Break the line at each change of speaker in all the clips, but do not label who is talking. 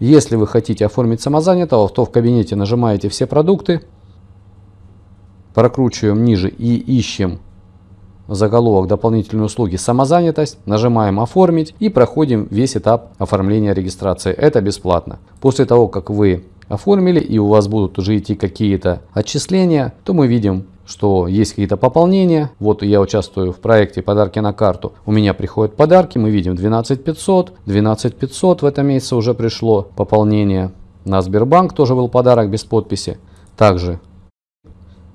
Если вы хотите оформить самозанятого, то в кабинете нажимаете «Все продукты», прокручиваем ниже и ищем заголовок дополнительные услуги самозанятость, нажимаем оформить и проходим весь этап оформления регистрации. Это бесплатно. После того, как вы оформили и у вас будут уже идти какие-то отчисления, то мы видим, что есть какие-то пополнения. Вот я участвую в проекте подарки на карту. У меня приходят подарки, мы видим 12 500, 12 500 в этом месяце уже пришло пополнение. На Сбербанк тоже был подарок без подписи. Также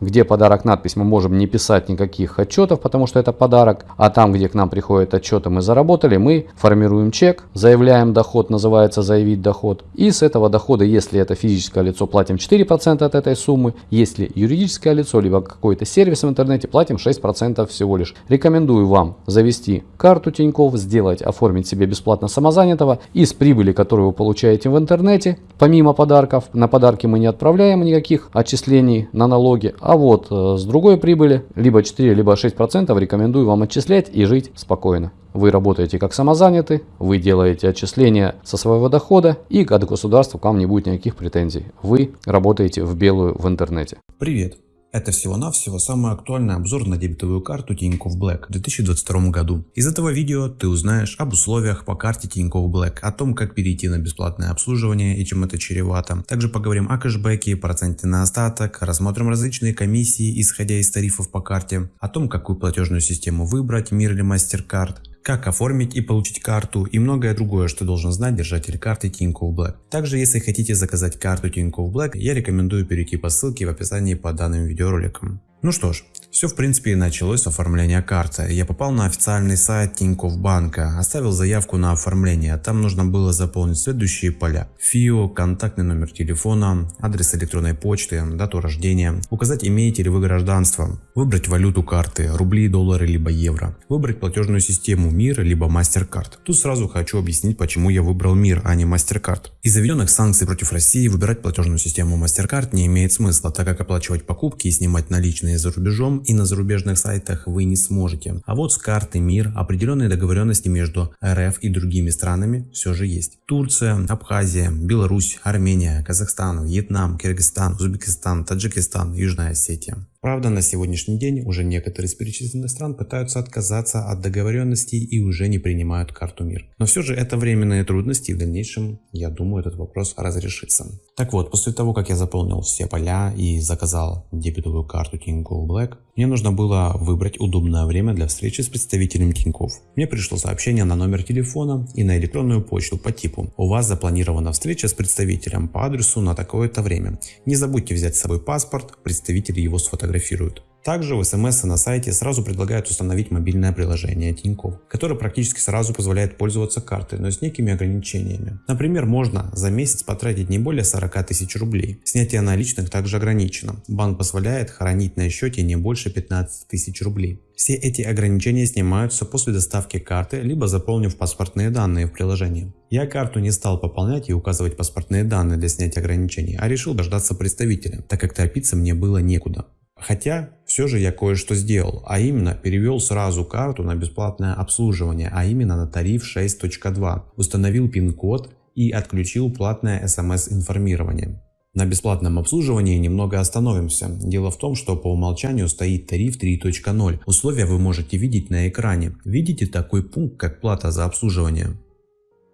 где подарок надпись, мы можем не писать никаких отчетов, потому что это подарок. А там, где к нам приходят отчеты, мы заработали, мы формируем чек, заявляем доход, называется заявить доход. И с этого дохода, если это физическое лицо, платим 4% от этой суммы. Если юридическое лицо, либо какой-то сервис в интернете, платим 6% всего лишь. Рекомендую вам завести карту Тинькофф, сделать, оформить себе бесплатно самозанятого. Из прибыли, которую вы получаете в интернете, помимо подарков, на подарки мы не отправляем никаких отчислений на налоги, а вот э, с другой прибыли, либо 4, либо 6% рекомендую вам отчислять и жить спокойно. Вы работаете как самозанятый, вы делаете отчисления со своего дохода и от государства к вам не будет никаких претензий. Вы работаете в белую в интернете.
Привет! Это всего-навсего самый актуальный обзор на дебетовую карту Тинькофф Black в 2022 году. Из этого видео ты узнаешь об условиях по карте Тинькофф Black, о том как перейти на бесплатное обслуживание и чем это чревато. Также поговорим о кэшбэке, проценте на остаток, рассмотрим различные комиссии исходя из тарифов по карте, о том какую платежную систему выбрать, мир или MasterCard, как оформить и получить карту и многое другое, что должен знать держатель карты Тинькофф Black. Также, если хотите заказать карту Тинькофф Black, я рекомендую перейти по ссылке в описании под данным видеороликом. Ну что ж, все в принципе и началось с оформления карты. Я попал на официальный сайт Тинькофф банка, оставил заявку на оформление. Там нужно было заполнить следующие поля. ФИО, контактный номер телефона, адрес электронной почты, дату рождения, указать имеете ли вы гражданство, выбрать валюту карты, рубли, доллары либо евро, выбрать платежную систему МИР либо MasterCard. Тут сразу хочу объяснить, почему я выбрал МИР, а не MasterCard. Из заведенных санкций против России выбирать платежную систему MasterCard не имеет смысла, так как оплачивать покупки и снимать наличные за рубежом и на зарубежных сайтах вы не сможете. А вот с карты МИР определенные договоренности между РФ и другими странами все же есть. Турция, Абхазия, Беларусь, Армения, Казахстан, Вьетнам, Киргизстан, Узбекистан, Таджикистан, Южная Осетия. Правда, на сегодняшний день уже некоторые из перечисленных стран пытаются отказаться от договоренностей и уже не принимают карту МИР. Но все же это временные трудности и в дальнейшем, я думаю, этот вопрос разрешится. Так вот, после того, как я заполнил все поля и заказал дебетовую карту Тинькофф Black, мне нужно было выбрать удобное время для встречи с представителем Тинькофф. Мне пришло сообщение на номер телефона и на электронную почту по типу «У вас запланирована встреча с представителем по адресу на такое-то время. Не забудьте взять с собой паспорт, представитель его сфотографирует фотографируют. Также в смс на сайте сразу предлагают установить мобильное приложение Тинькофф, которое практически сразу позволяет пользоваться картой, но с некими ограничениями. Например, можно за месяц потратить не более 40 тысяч рублей. Снятие наличных также ограничено. Банк позволяет хранить на счете не больше 15 тысяч рублей. Все эти ограничения снимаются после доставки карты, либо заполнив паспортные данные в приложении. Я карту не стал пополнять и указывать паспортные данные для снятия ограничений, а решил дождаться представителя, так как торопиться мне было некуда. Хотя, все же я кое-что сделал, а именно перевел сразу карту на бесплатное обслуживание, а именно на тариф 6.2, установил пин-код и отключил платное смс-информирование. На бесплатном обслуживании немного остановимся. Дело в том, что по умолчанию стоит тариф 3.0. Условия вы можете видеть на экране. Видите такой пункт, как плата за обслуживание?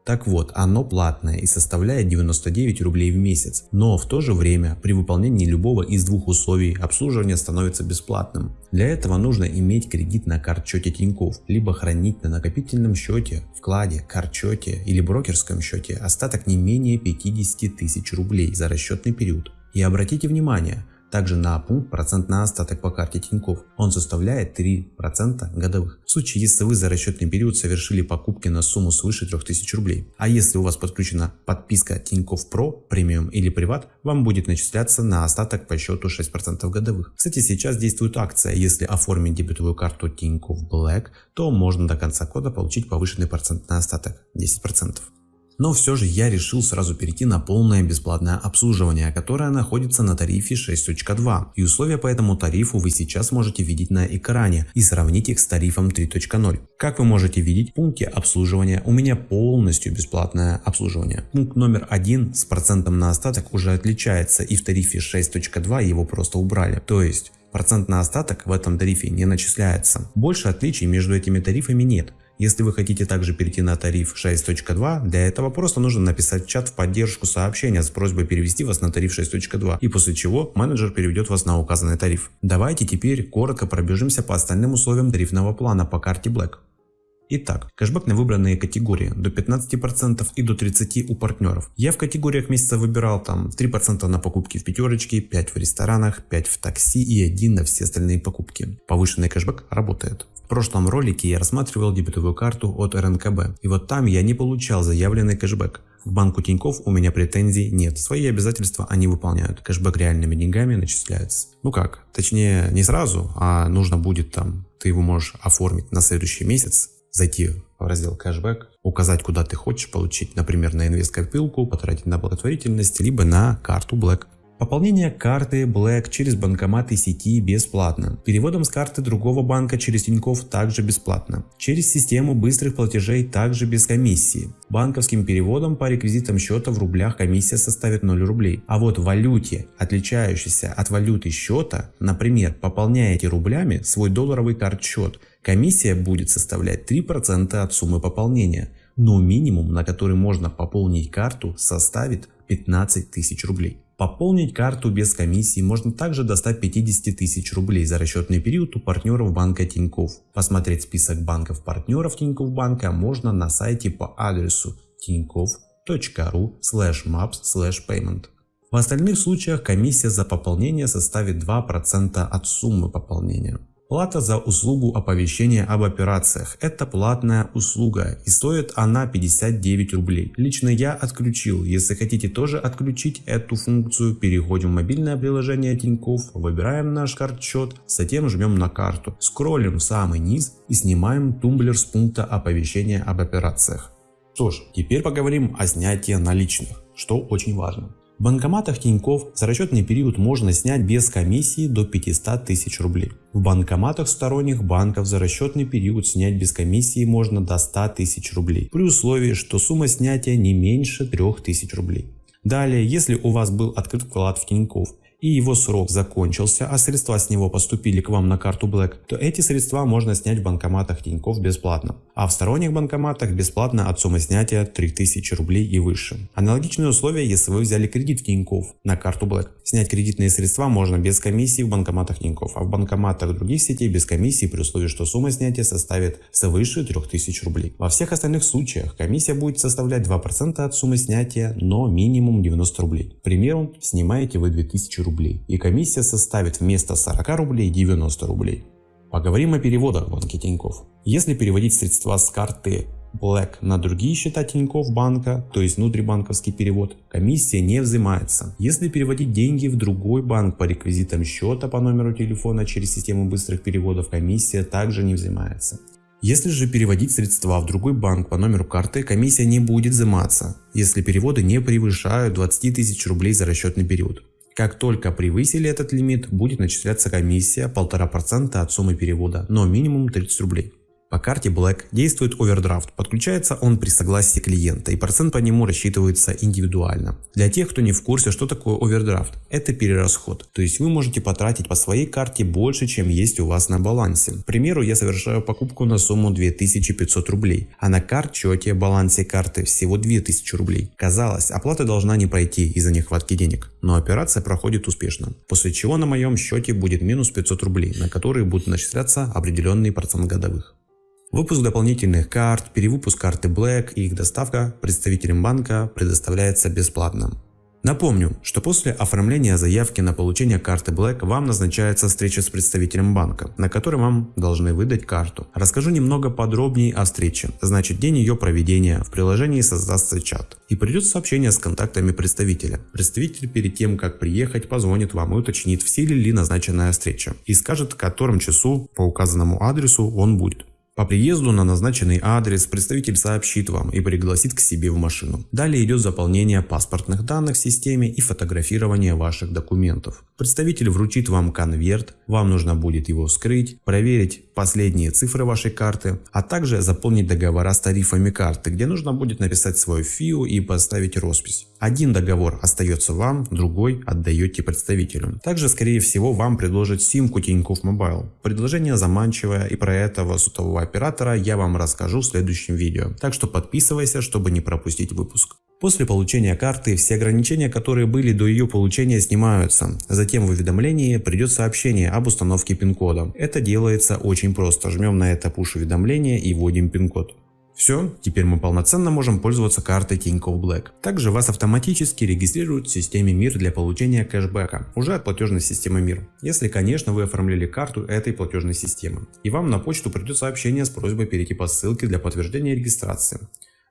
Так вот, оно платное и составляет 99 рублей в месяц, но в то же время при выполнении любого из двух условий обслуживание становится бесплатным. Для этого нужно иметь кредит на картчете Тинькофф, либо хранить на накопительном счете, вкладе, картчете или брокерском счете остаток не менее 50 тысяч рублей за расчетный период. И обратите внимание, также на пункт процент на остаток по карте Тинькофф. Он составляет 3% годовых. В случае, если вы за расчетный период совершили покупки на сумму свыше 3000 рублей. А если у вас подключена подписка Тинькофф Про, премиум или приват, вам будет начисляться на остаток по счету 6% годовых. Кстати, сейчас действует акция. Если оформить дебетовую карту Тинькофф Black, то можно до конца года получить повышенный процент на остаток 10%. Но все же я решил сразу перейти на полное бесплатное обслуживание, которое находится на тарифе 6.2. И условия по этому тарифу вы сейчас можете видеть на экране и сравнить их с тарифом 3.0. Как вы можете видеть, в пункте обслуживания у меня полностью бесплатное обслуживание. Пункт номер один с процентом на остаток уже отличается и в тарифе 6.2 его просто убрали. То есть процент на остаток в этом тарифе не начисляется. Больше отличий между этими тарифами нет. Если вы хотите также перейти на тариф 6.2, для этого просто нужно написать в чат в поддержку сообщения с просьбой перевести вас на тариф 6.2 и после чего менеджер переведет вас на указанный тариф. Давайте теперь коротко пробежимся по остальным условиям тарифного плана по карте Black. Итак, кэшбэк на выбранные категории до 15% и до 30% у партнеров. Я в категориях месяца выбирал там 3% на покупки в пятерочке, 5% в ресторанах, 5% в такси и 1% на все остальные покупки. Повышенный кэшбэк работает. Прошлом ролике я рассматривал дебетовую карту от РНКБ, и вот там я не получал заявленный кэшбэк. К банку Тиньков у меня претензий нет, свои обязательства они выполняют, кэшбэк реальными деньгами начисляется. Ну как, точнее не сразу, а нужно будет там, ты его можешь оформить на следующий месяц, зайти в раздел кэшбэк, указать куда ты хочешь получить, например на инвест-копилку, потратить на благотворительность, либо на карту Black. Пополнение карты Black через банкоматы сети бесплатно. Переводом с карты другого банка через Тинькофф также бесплатно. Через систему быстрых платежей также без комиссии. Банковским переводом по реквизитам счета в рублях комиссия составит 0 рублей. А вот в валюте, отличающейся от валюты счета, например, пополняете рублями свой долларовый карт-счет, комиссия будет составлять 3% от суммы пополнения. Но минимум, на который можно пополнить карту, составит 15 тысяч рублей. Пополнить карту без комиссии можно также до 150 тысяч рублей за расчетный период у партнеров банка Тинькофф. Посмотреть список банков партнеров Тинькофф банка можно на сайте по адресу tinkoff.ru maps payment. В остальных случаях комиссия за пополнение составит 2% от суммы пополнения. Плата за услугу оповещения об операциях – это платная услуга и стоит она 59 рублей. Лично я отключил, если хотите тоже отключить эту функцию, переходим в мобильное приложение Тинькофф, выбираем наш карт-счет, затем жмем на карту, скроллим в самый низ и снимаем тумблер с пункта оповещения об операциях. Что ж, теперь поговорим о снятии наличных, что очень важно. В банкоматах Тиньков за расчетный период можно снять без комиссии до 500 тысяч рублей. В банкоматах сторонних банков за расчетный период снять без комиссии можно до 100 тысяч рублей, при условии, что сумма снятия не меньше 3000 рублей. Далее, если у вас был открыт вклад в Тиньков и его срок закончился, а средства с него поступили к вам на карту Black, то эти средства можно снять в банкоматах Тинькофф бесплатно. А в сторонних банкоматах бесплатно от суммы снятия 3000 рублей и выше. Аналогичные условия, если вы взяли кредит в Тинькофф на карту Black. Снять кредитные средства можно без комиссии в банкоматах Тинькофф, а в банкоматах других сетей без комиссии при условии, что сумма снятия составит свыше 3000 рублей. Во всех остальных случаях комиссия будет составлять 2% от суммы снятия, но минимум 90 рублей. К примеру, снимаете вы 2000 рублей рублей и комиссия составит вместо 40 рублей 90 рублей. Поговорим о переводах в банке Тинькофф. Если переводить средства с карты Black на другие счета Тинькофф банка, то есть внутрибанковский перевод, комиссия не взимается. Если переводить деньги в другой банк по реквизитам счета по номеру телефона через систему быстрых переводов, комиссия также не взимается. Если же переводить средства в другой банк по номеру карты, комиссия не будет взиматься, если переводы не превышают 20 тысяч рублей за расчетный период. Как только превысили этот лимит, будет начисляться комиссия 1,5% от суммы перевода, но минимум 30 рублей. По карте Black действует овердрафт, подключается он при согласии клиента и процент по нему рассчитывается индивидуально. Для тех, кто не в курсе, что такое овердрафт, это перерасход, то есть вы можете потратить по своей карте больше, чем есть у вас на балансе. К примеру, я совершаю покупку на сумму 2500 рублей, а на карт-счете балансе карты всего 2000 рублей. Казалось, оплата должна не пройти из-за нехватки денег, но операция проходит успешно, после чего на моем счете будет минус 500 рублей, на которые будут начисляться определенный процент годовых. Выпуск дополнительных карт, перевыпуск карты Black и их доставка представителям банка предоставляется бесплатно. Напомню, что после оформления заявки на получение карты Black вам назначается встреча с представителем банка, на которой вам должны выдать карту. Расскажу немного подробнее о встрече, значит день ее проведения, в приложении создастся чат. И придет сообщение с контактами представителя. Представитель перед тем как приехать позвонит вам и уточнит в силе ли назначенная встреча и скажет в котором часу по указанному адресу он будет. По приезду на назначенный адрес представитель сообщит вам и пригласит к себе в машину. Далее идет заполнение паспортных данных в системе и фотографирование ваших документов. Представитель вручит вам конверт, вам нужно будет его вскрыть, проверить последние цифры вашей карты, а также заполнить договора с тарифами карты, где нужно будет написать свою ФИО и поставить роспись. Один договор остается вам, другой отдаете представителю. Также скорее всего вам предложат симку Тинькофф Mobile. Предложение заманчивое и про этого сотового оператора я вам расскажу в следующем видео. Так что подписывайся, чтобы не пропустить выпуск. После получения карты все ограничения, которые были до ее получения снимаются. Затем в уведомлении придет сообщение об установке пин-кода. Это делается очень просто. Жмем на это push-уведомление и вводим пин-код. Все, теперь мы полноценно можем пользоваться картой Tinkoff Black. Также вас автоматически регистрируют в системе МИР для получения кэшбэка, уже от платежной системы МИР. Если, конечно, вы оформляли карту этой платежной системы. И вам на почту придет сообщение с просьбой перейти по ссылке для подтверждения регистрации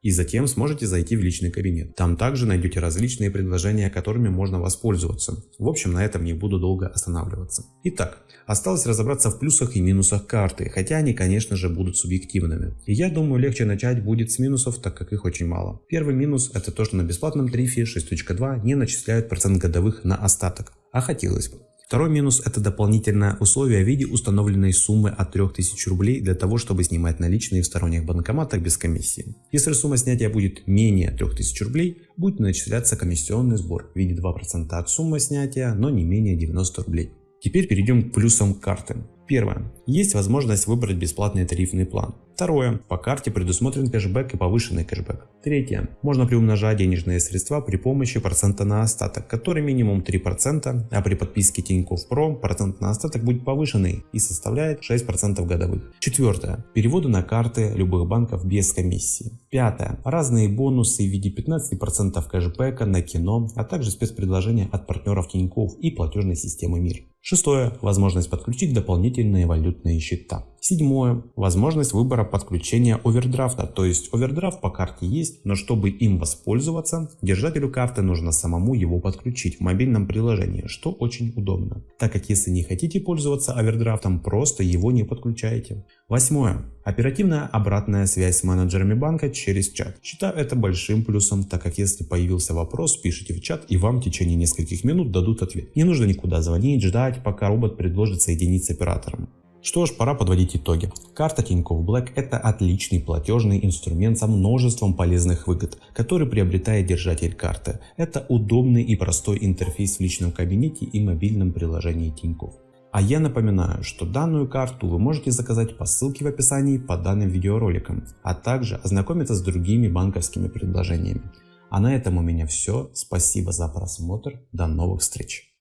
и затем сможете зайти в личный кабинет. Там также найдете различные предложения, которыми можно воспользоваться. В общем, на этом не буду долго останавливаться. Итак, осталось разобраться в плюсах и минусах карты, хотя они, конечно же, будут субъективными. И я думаю, легче начать будет с минусов, так как их очень мало. Первый минус это то, что на бесплатном тарифе 6.2 не начисляют процент годовых на остаток. А хотелось бы. Второй минус – это дополнительное условие в виде установленной суммы от 3000 рублей для того, чтобы снимать наличные в сторонних банкоматах без комиссии. Если сумма снятия будет менее 3000 рублей, будет начисляться комиссионный сбор в виде 2% от суммы снятия, но не менее 90 рублей. Теперь перейдем к плюсам карты. Первое. Есть возможность выбрать бесплатный тарифный план. Второе. По карте предусмотрен кэшбэк и повышенный кэшбэк. Третье. Можно приумножать денежные средства при помощи процента на остаток, который минимум 3%, а при подписке Тинькофф Pro процент на остаток будет повышенный и составляет 6% годовых. Четвертое. Переводы на карты любых банков без комиссии. Пятое. Разные бонусы в виде 15% кэшбэка на кино, а также спецпредложения от партнеров Тинькофф и платежной системы МИР. Шестое. Возможность подключить дополнительные валютные счета. Седьмое. Возможность выбора подключения овердрафта. То есть овердрафт по карте есть, но чтобы им воспользоваться, держателю карты нужно самому его подключить в мобильном приложении, что очень удобно. Так как если не хотите пользоваться овердрафтом, просто его не подключаете. Восьмое. Оперативная обратная связь с менеджерами банка через чат. Считаю это большим плюсом, так как если появился вопрос, пишите в чат и вам в течение нескольких минут дадут ответ. Не нужно никуда звонить, ждать, пока робот предложит соединить с оператором. Что ж, пора подводить итоги. Карта Тинькофф Black это отличный платежный инструмент со множеством полезных выгод, который приобретает держатель карты. Это удобный и простой интерфейс в личном кабинете и мобильном приложении Тинькофф. А я напоминаю, что данную карту вы можете заказать по ссылке в описании под данным видеороликом, а также ознакомиться с другими банковскими предложениями. А на этом у меня все. Спасибо за просмотр. До новых встреч.